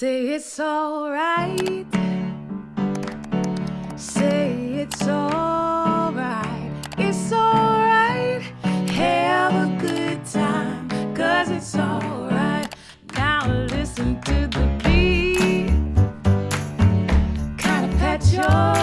Say it's alright. Say it's alright. It's alright. Have a good time, cause it's alright. Now listen to the beat. Kinda pat your